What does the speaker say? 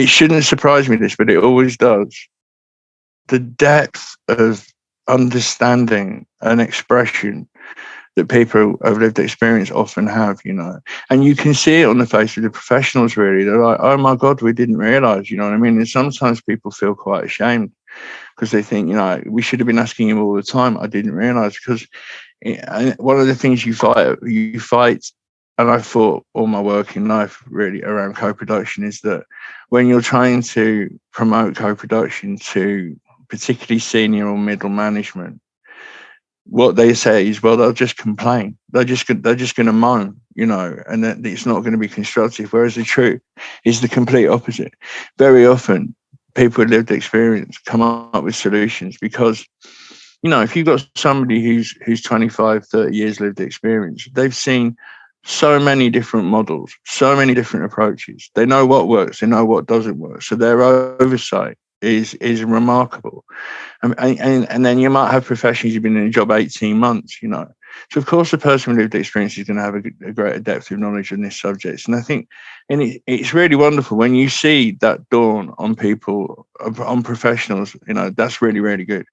it shouldn't surprise me this, but it always does. The depth of understanding and expression that people of lived experience often have, you know. And you can see it on the face of the professionals, really. They're like, oh my God, we didn't realize, you know what I mean? And sometimes people feel quite ashamed because they think, you know, we should have been asking him all the time. I didn't realize because eh, one of the things you fight, you fight, and I thought all my working life really around co-production is that when you're trying to promote co-production to particularly senior or middle management, what they say is, well, they'll just complain. They're just they're just going to moan, you know, and that it's not going to be constructive. Whereas the truth is the complete opposite. Very often, people with lived experience come up with solutions because, you know, if you've got somebody who's who's 25, 30 years lived experience, they've seen so many different models, so many different approaches. They know what works, they know what doesn't work. So their oversight is is remarkable. And, and, and then you might have professionals who've been in a job 18 months, you know. So of course the person with lived experience is going to have a, a greater depth of knowledge on this subject. And I think and it, it's really wonderful when you see that dawn on people, on professionals, you know, that's really, really good.